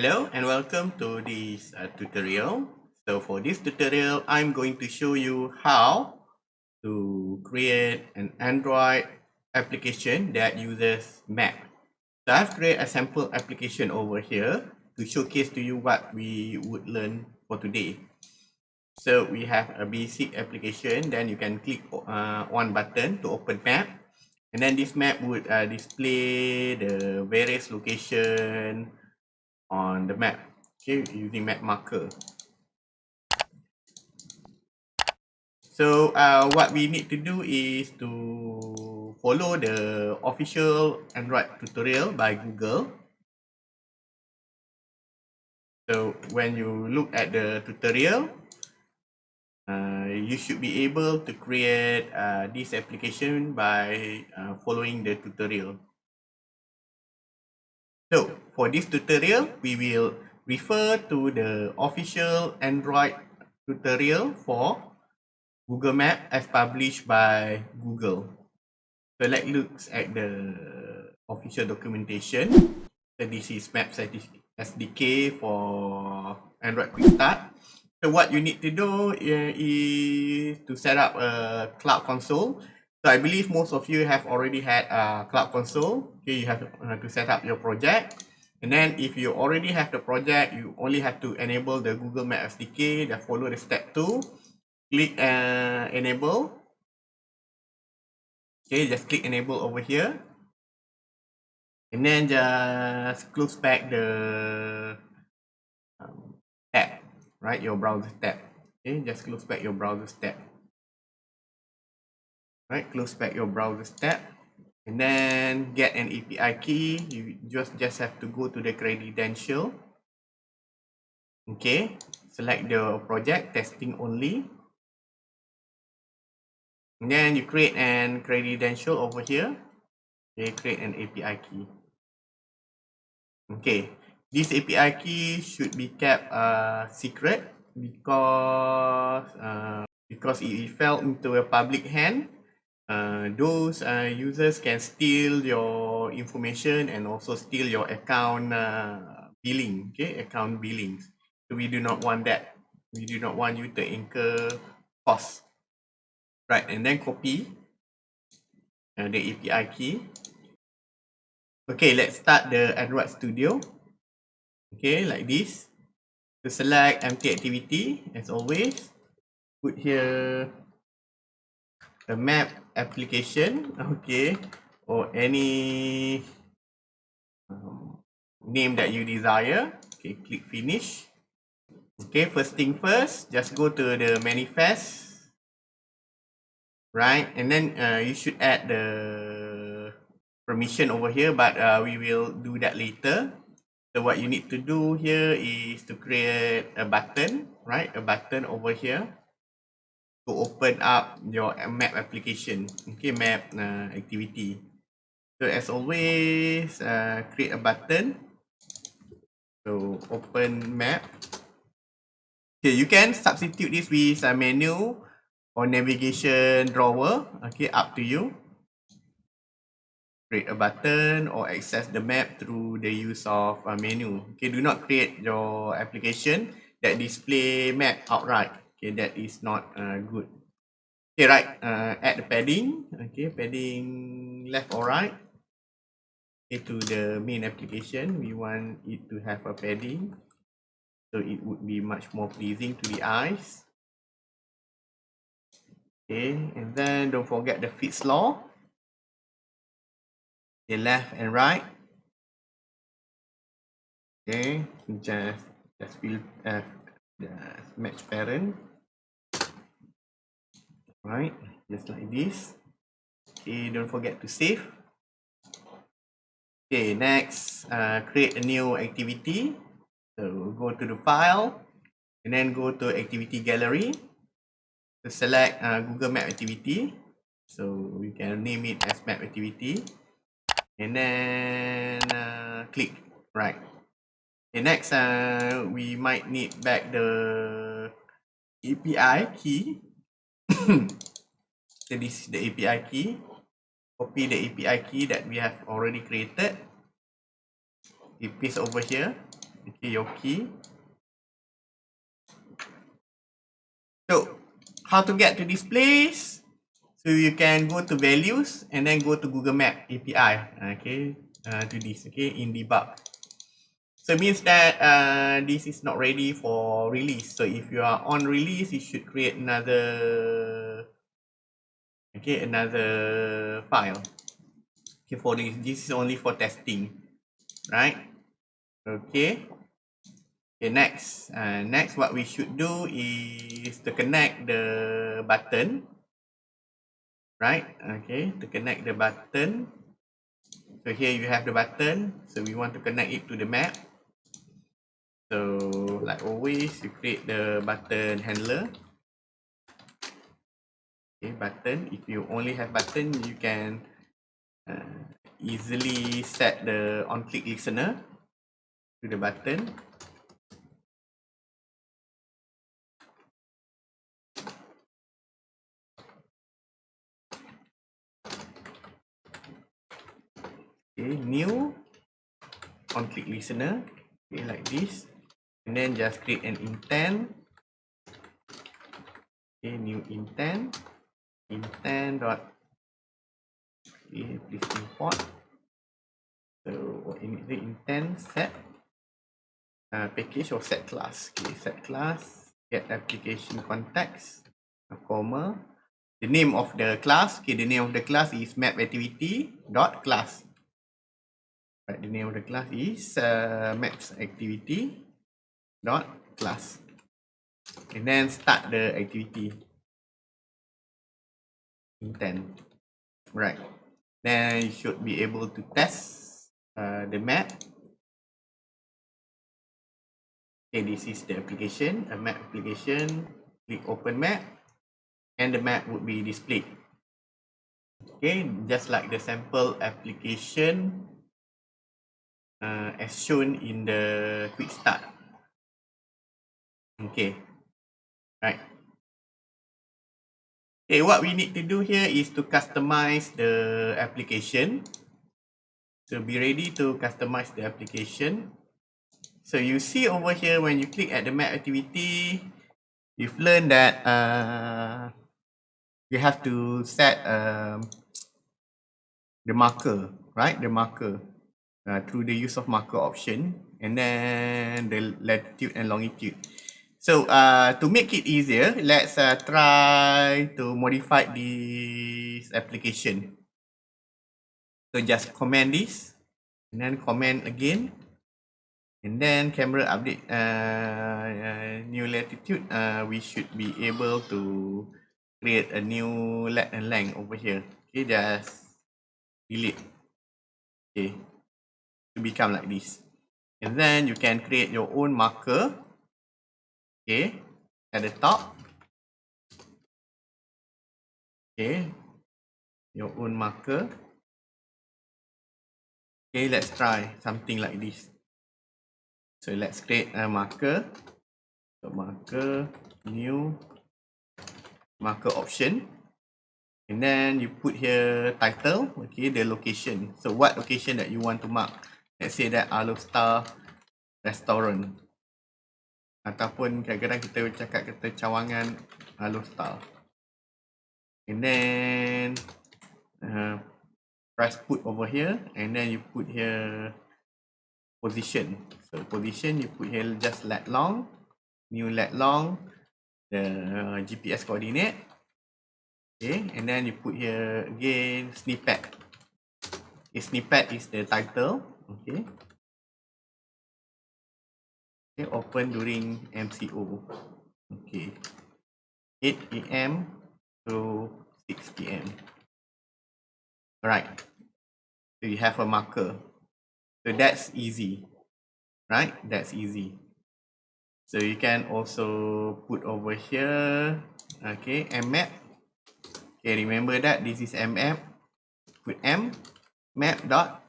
Hello and welcome to this uh, tutorial. So for this tutorial, I'm going to show you how to create an Android application that uses map. So I've created a sample application over here to showcase to you what we would learn for today. So we have a basic application, then you can click uh, one button to open map. And then this map would uh, display the various location on the map. Okay using map marker. So uh, what we need to do is to follow the official android tutorial by google. So when you look at the tutorial uh, you should be able to create uh, this application by uh, following the tutorial So for this tutorial, we will refer to the official Android tutorial for Google Map as published by Google. So let's look at the official documentation. So this is Map SDK for Android Quick Start. So what you need to do is to set up a cloud console So I believe most of you have already had a Cloud Console. Okay, you have to set up your project. And then if you already have the project, you only have to enable the Google Map SDK. Then follow the step two. Click uh, enable. Okay, just click enable over here. And then just close back the um, tab, right? Your browser tab. Okay, just close back your browser tab right close back your browser tab and then get an API key. You just just have to go to the credential. Okay select the project testing only. And then you create an credential over here. Okay create an API key. Okay this API key should be kept uh, secret because uh, because it fell into a public hand uh, those uh, users can steal your information and also steal your account uh, billing, okay, account billings. So we do not want that. We do not want you to incur costs. Right, and then copy uh, the API key. Okay, let's start the Android Studio. Okay, like this. To select empty activity, as always, put here the map application. Okay. Or any um, name that you desire. Okay click finish. Okay first thing first just go to the manifest. Right and then uh, you should add the permission over here but uh, we will do that later. So what you need to do here is to create a button right? A button over here to open up your map application. Okay map uh, activity. So as always uh, create a button. So open map. Okay you can substitute this with a menu or navigation drawer. Okay up to you. Create a button or access the map through the use of a menu. Okay do not create your application that display map outright okay that is not uh, good. Okay right uh, add the padding. Okay padding left or right. Okay to the main application. We want it to have a padding so it would be much more pleasing to the eyes. Okay and then don't forget the fits law okay left and right. Okay just just fill uh, match parent right? Just like this. Okay don't forget to save. Okay next uh, create a new activity. So go to the file and then go to activity gallery to select uh, google map activity. So we can name it as map activity. And then uh, click. Right. Okay next uh, we might need back the API key so this is the API key. Copy the API key that we have already created. We paste over here. okay, your key. So, how to get to this place? So you can go to values and then go to Google Map API, okay, uh, to this, okay, in debug. So it means that uh, this is not ready for release. So if you are on release, you should create another, okay, another file. Okay, for this, this is only for testing, right? Okay. Okay, next. Uh, next, what we should do is to connect the button. Right? Okay, to connect the button. So here you have the button. So we want to connect it to the map. So like always, you create the button handler. Okay, button. If you only have button, you can uh, easily set the on-click listener to the button. okay new on click listener okay like this and then just create an intent okay new intent intent dot okay please import so in the intent set uh, package or set class okay set class get application context a comma the name of the class okay the name of the class is map activity dot class Right, the name of the class is uh, maps activity dot class. And then start the activity. Intent. Right. Then you should be able to test uh, the map. Okay, this is the application, a map application. Click open map and the map would be displayed. Okay, just like the sample application uh, as shown in the quick start. Okay, Okay, what we need to do here is to customize the application. So be ready to customize the application. So you see over here when you click at the map activity, you've learned that uh, you have to set um, the marker, right? The marker uh, through the use of marker option and then the latitude and longitude. So uh, to make it easier, let's uh, try to modify this application. So just comment this and then comment again. And then camera update uh, uh, new latitude, uh, we should be able to create a new lat and length over here. Okay, just delete. Okay, to become like this. And then you can create your own marker. Okay, at the top. Okay, your own marker. Okay, let's try something like this. So let's create a marker. So marker, new marker option. And then you put here title, okay, the location. So what location that you want to mark. Let's say that Alo Star Restaurant. Ataupun kadang-kadang kita cakap kata cawangan Alo Star. And then uh, press put over here and then you put here position. So position you put here just let long, new let long, the uh, GPS coordinate. Okay, and then you put here again snippet. Okay, snippet is the title. Okay. Open during MCO. Okay. 8 a.m. to 6 p.m. Alright. So you have a marker. So that's easy. Right? That's easy. So you can also put over here. Okay, mmap. Okay, remember that this is mmap. Put m map dot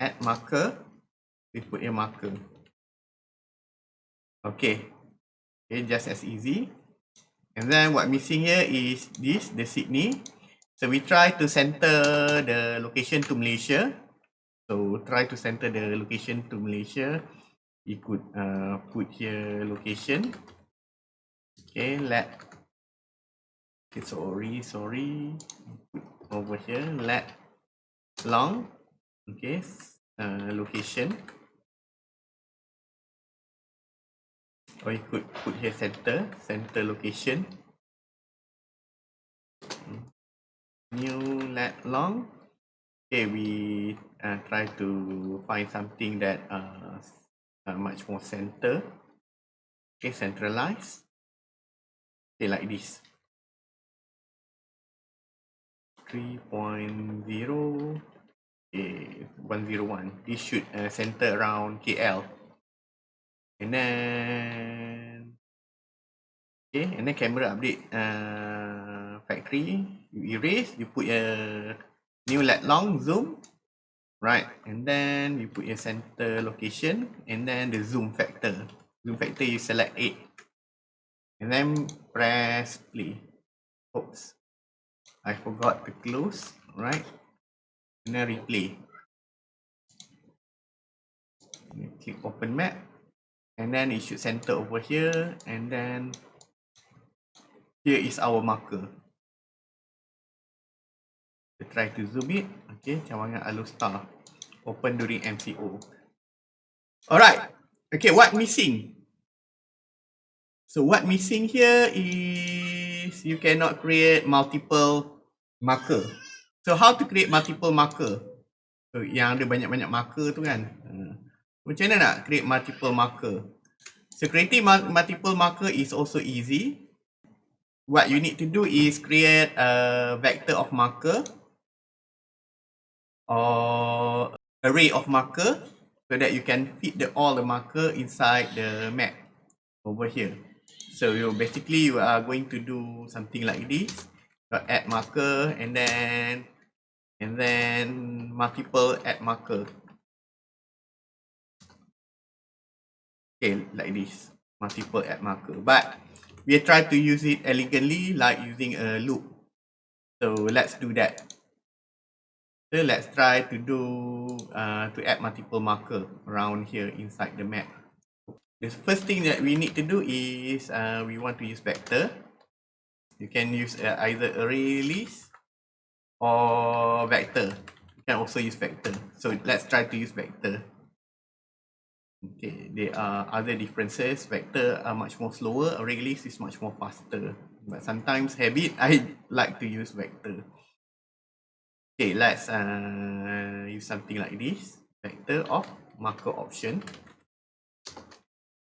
add marker we put a marker okay. Okay just as easy. And then what missing here is this the Sydney. So we try to center the location to Malaysia. So try to center the location to Malaysia. You could uh, put here location. Okay let okay sorry sorry. Put over here let long. Okay uh, location you could put here center center location. New let long. Okay we uh, try to find something that uh, uh, much more center. Okay centralized okay like this. 3.0 okay 101 this should uh, center around KL and then okay and then camera update uh, factory. You erase you put a new lat long zoom. Right and then you put your center location and then the zoom factor. Zoom factor you select 8 and then press play. Oops. I forgot to close right? And then replay. Click open map and then it should center over here and then here is our marker. We try to zoom it okay cawangan Alustar open during MCO alright. Okay what missing? So what missing here is you cannot create multiple marker. So how to create multiple marker? So yang ada banyak-banyak marker tu kan macam mana nak create multiple marker? So creating multiple marker is also easy. What you need to do is create a vector of marker or array of marker so that you can fit the all the marker inside the map over here. So you basically you are going to do something like this. add marker and then and then multiple add marker. Okay like this multiple add marker. But we try to use it elegantly like using a loop. So let's do that. So let's try to do uh, to add multiple marker around here inside the map. The first thing that we need to do is uh, we want to use vector. You can use uh, either array list or vector. You can also use vector. So let's try to use vector Okay, there are other differences. Vector are much more slower. Array list is much more faster. But sometimes habit, I like to use vector. Okay, let's uh, use something like this. Vector of marker option.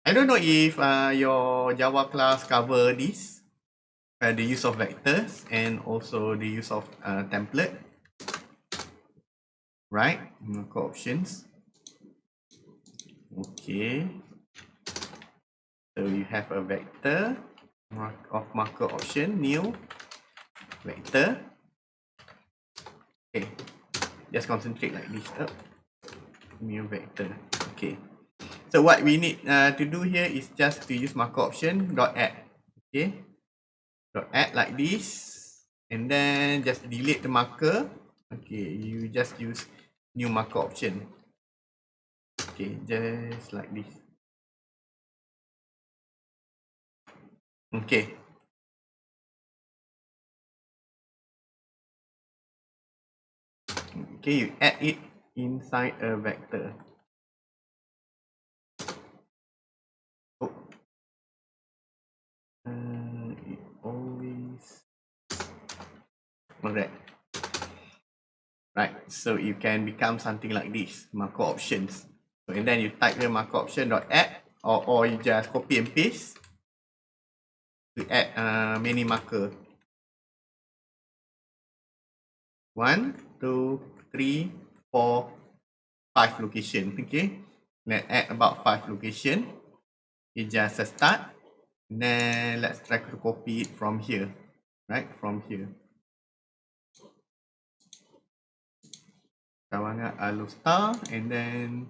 I don't know if uh, your Java class cover this. Uh, the use of vectors and also the use of uh, template. Right, marker options. Okay. So you have a vector of marker option, new vector. Okay. Just concentrate like this. Oh. New vector. Okay. So what we need uh, to do here is just to use marker option dot add. Okay. Dot add like this. And then just delete the marker. Okay. You just use new marker option. Okay, just like this. Okay. Okay, you add it inside a vector. Oh. Uh, always... Alright. Right, so you can become something like this, marker options. And then you type the marker option dot add or, or you just copy and paste to add uh, many marker. One, two, three, four, five location. Okay. Let's add about five location. It just a start. Then let's try to copy it from here. Right, from here. Kawangan Alustar and then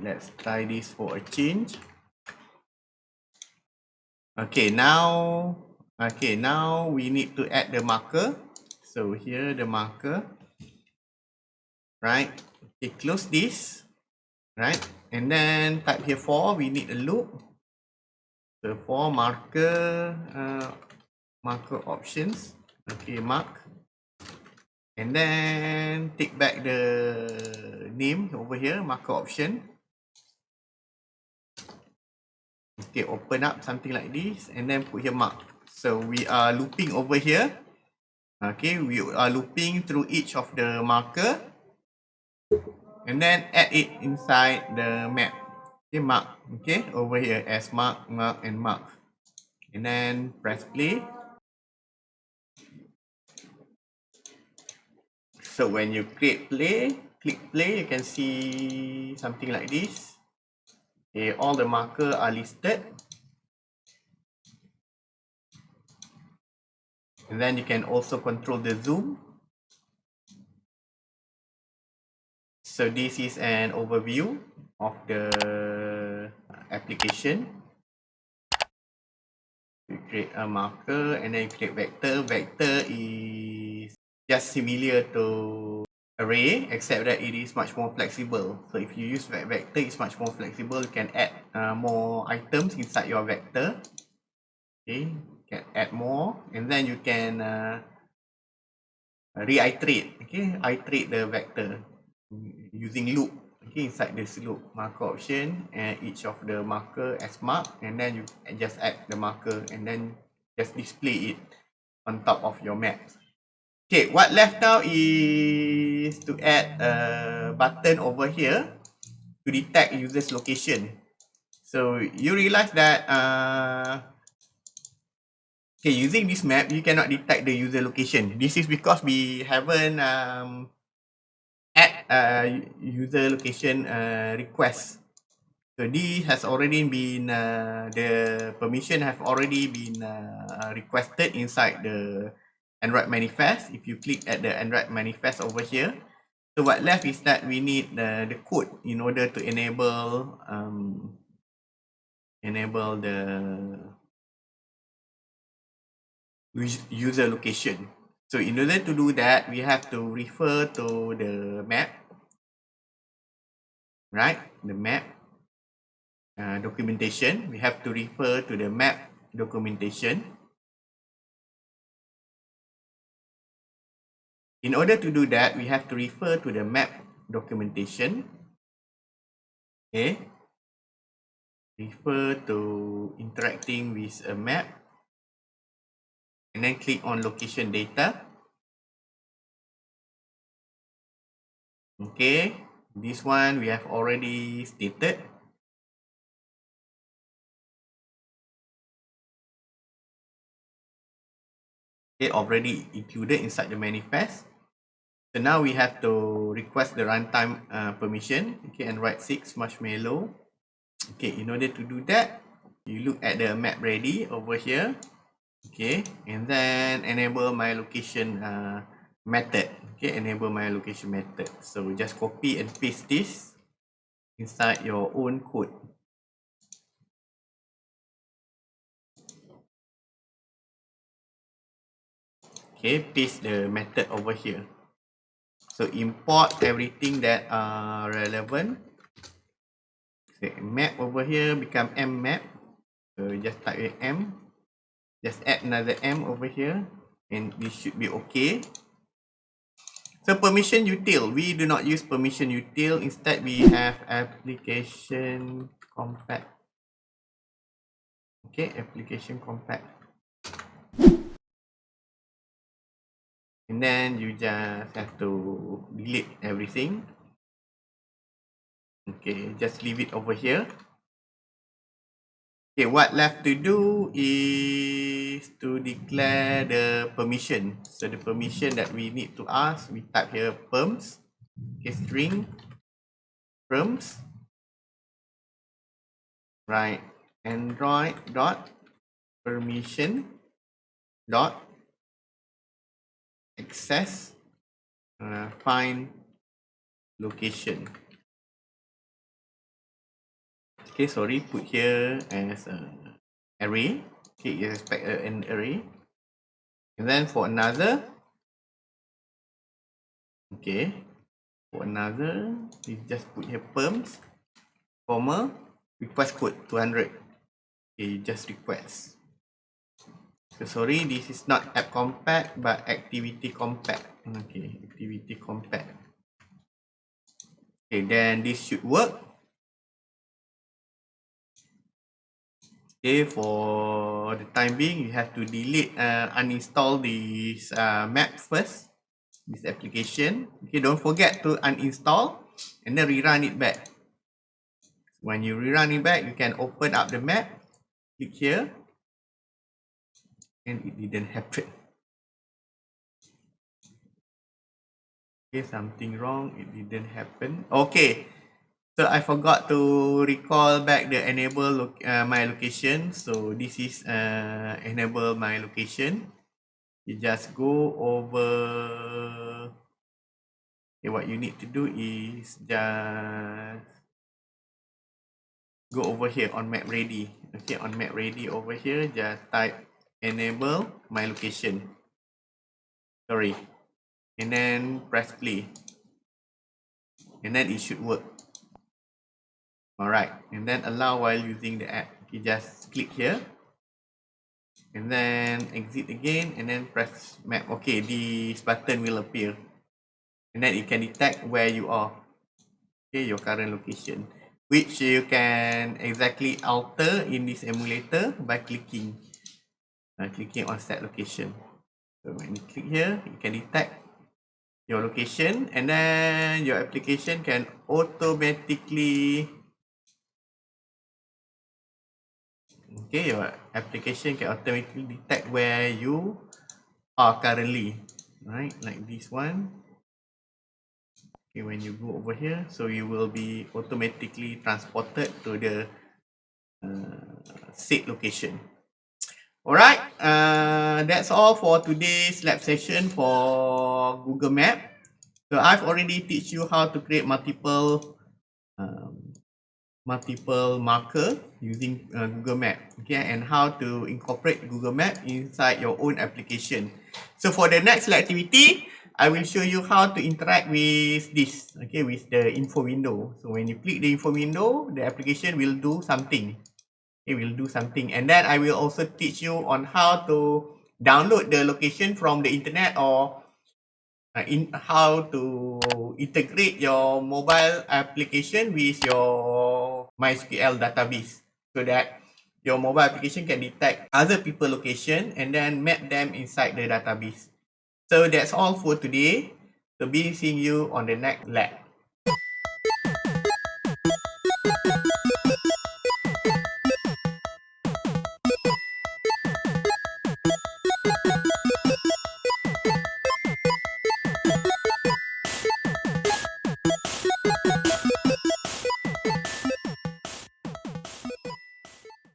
let's try this for a change. Okay, now, okay, now we need to add the marker. So here the marker, right? Okay, close this, right? And then type here for, we need a loop. So for marker, uh, marker options, okay, mark. And then take back the name over here, marker option. Okay, open up something like this and then put here mark. So we are looping over here. Okay, we are looping through each of the marker. And then add it inside the map. Okay, mark. Okay, over here as mark, mark and mark. And then press play. So when you create play, click play, you can see something like this. Okay, all the marker are listed. And then you can also control the zoom. So this is an overview of the application. You create a marker and then you create vector. Vector is just similar to array except that it is much more flexible. So if you use vector it's much more flexible. You can add uh, more items inside your vector. Okay you can add more and then you can uh, reiterate. Okay iterate the vector using loop. Okay inside this loop marker option and each of the marker as mark and then you just add the marker and then just display it on top of your maps Okay, what left now is to add a button over here to detect user's location. So you realize that uh, okay, using this map, you cannot detect the user location. This is because we haven't um, add a user location uh, request. So this has already been, uh, the permission have already been uh, requested inside the Android manifest. If you click at the Android manifest over here, so what left is that we need the, the code in order to enable um, enable the user location. So in order to do that, we have to refer to the map, right? The map uh, documentation. We have to refer to the map documentation. In order to do that, we have to refer to the map documentation. Okay. Refer to interacting with a map. And then click on location data. Okay. This one we have already stated. Okay, already included inside the manifest. So now we have to request the runtime uh, permission. Okay, and write 6 marshmallow. Okay, in order to do that, you look at the map ready over here. Okay, and then enable my location uh, method. Okay, enable my location method. So just copy and paste this inside your own code. Okay, paste the method over here. So import everything that are relevant. So map over here become M map. So just type M. Just add another M over here. And this should be okay. So permission util. We do not use permission util. Instead we have application compact. Okay, application compact. And then you just have to delete everything. Okay just leave it over here. Okay what left to do is to declare the permission. So the permission that we need to ask we type here perms. Okay string perms. Right android dot permission dot access uh, find location Okay, sorry, put here as a array. Okay, you expect an array. And then for another, okay, for another, you just put here perms, comma, request code 200. Okay, just request. So sorry, this is not app compact, but activity compact. Okay, activity compact. Okay, then this should work. Okay, for the time being, you have to delete, uh, uninstall this uh, map first, this application. Okay, don't forget to uninstall and then rerun it back. When you rerun it back, you can open up the map, click here, and it didn't happen. Okay, something wrong, it didn't happen. Okay, So I forgot to recall back the enable lo uh, my location. So this is uh, enable my location. You just go over. Okay, what you need to do is just go over here on map ready. Okay, on map ready over here, just type enable my location. Sorry, and then press play, and then it should work. Alright, and then allow while using the app. You just click here. And then exit again and then press map. Okay, this button will appear. And then it can detect where you are. Okay, your current location. Which you can exactly alter in this emulator by clicking. Uh, clicking on set location. So when you click here, you can detect your location and then your application can automatically okay your application can automatically detect where you are currently. Right like this one. Okay when you go over here so you will be automatically transported to the uh, said location alright uh, that's all for today's lab session for google map. So i've already teach you how to create multiple um, multiple marker using uh, Google Map okay? And how to incorporate Google Map inside your own application. So for the next activity I will show you how to interact with this okay? With the info window. So when you click the info window the application will do something it will do something and then I will also teach you on how to download the location from the internet or uh, in how to integrate your mobile application with your MySQL database so that your mobile application can detect other people location and then map them inside the database. So that's all for today. So be seeing you on the next lab.